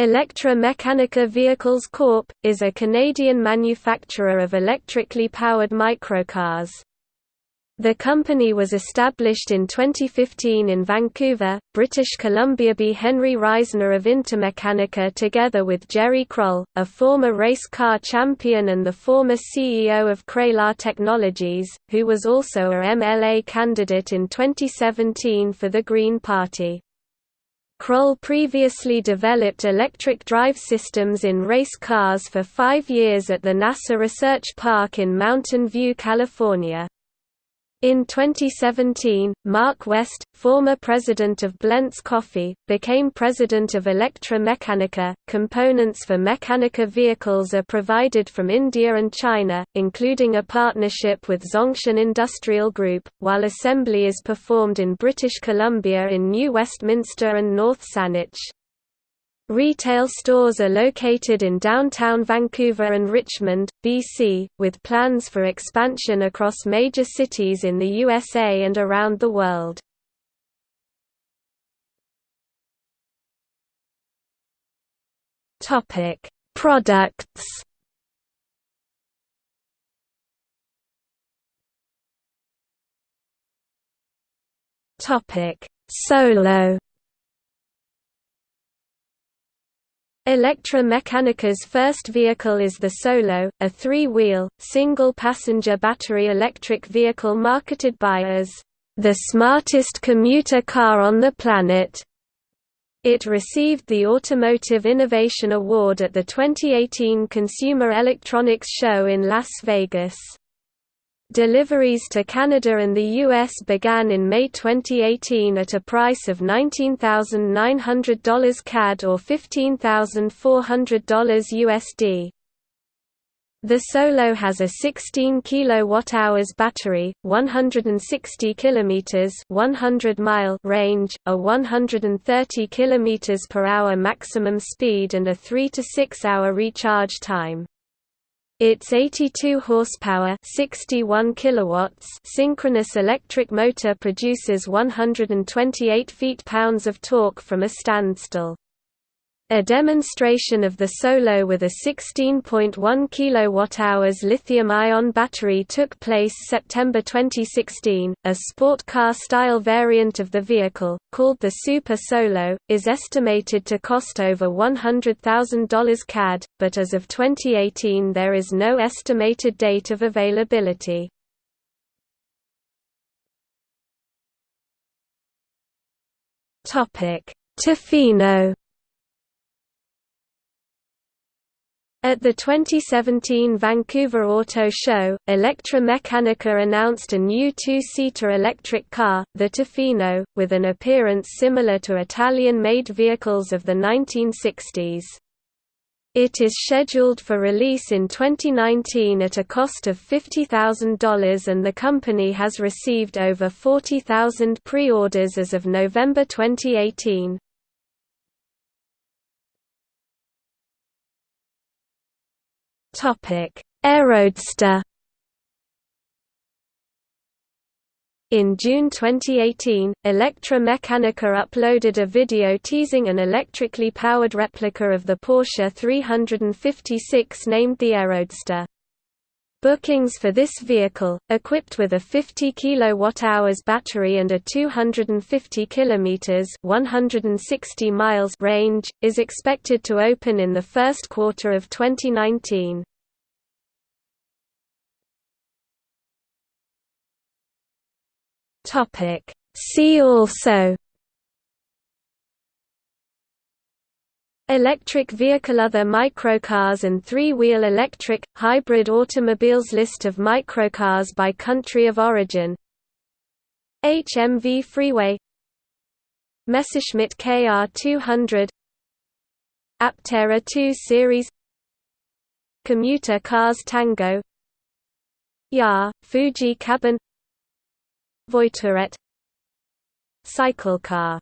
ElectraMeccanica Vehicles Corp. is a Canadian manufacturer of electrically powered microcars. The company was established in 2015 in Vancouver, British Columbia. B. Henry Reisner of Intermeccanica together with Jerry Kroll, a former race car champion and the former CEO of Kraylar Technologies, who was also a MLA candidate in 2017 for the Green Party. Kroll previously developed electric drive systems in race cars for five years at the NASA Research Park in Mountain View, California. In 2017, Mark West, former president of Blenz Coffee, became president of ElectraMeccanica. Components for Mechanica vehicles are provided from India and China, including a partnership with Zongshen Industrial Group, while assembly is performed in British Columbia in New Westminster and North Saanich. Retail stores are located in downtown Vancouver and Richmond, BC, with plans for expansion across major cities in the USA and around the world. Topic: Products. Topic: Solo ElectraMeccanica's first vehicle is the Solo, a three-wheel, single-passenger battery electric vehicle marketed by as the smartest commuter car on the planet. It received the Automotive Innovation Award at the 2018 Consumer Electronics Show in Las Vegas. Deliveries to Canada and the US began in May 2018 at a price of $19,900 CAD or $15,400 USD. The Solo has a 16 kWh battery, 160 km 100 mile range, a 130 km per hour maximum speed and a 3 to 6 hour recharge time. Its 82 horsepower 61 kilowatts synchronous electric motor produces 128 feet-pounds of torque from a standstill. A demonstration of the Solo with a 16.1 kWh lithium-ion battery took place September 2016. A sport car-style variant of the vehicle, called the Super Solo, is estimated to cost over $100,000 CAD, but as of 2018 there is no estimated date of availability. Topic: Tofino At the 2017 Vancouver Auto Show, ElectraMeccanica announced a new two-seater electric car, the Tofino, with an appearance similar to Italian-made vehicles of the 1960s. It is scheduled for release in 2019 at a cost of $50,000 and the company has received over 40,000 pre-orders as of November 2018. Topic: Aeroadster. In June 2018, ElectraMeccanica uploaded a video teasing an electrically powered replica of the Porsche 356 named the Aeroadster. Bookings for this vehicle, equipped with a 50 kWh battery and a 250 km 160 miles range, is expected to open in the first quarter of 2019. See also Electric vehicle Other microcars and three-wheel electric, hybrid automobiles. List of microcars by country of origin. HMV Freeway. Messerschmitt KR200 Aptera 2 Series. Commuter cars Tango. YAR, Fuji Cabin. Voiturette Cycle car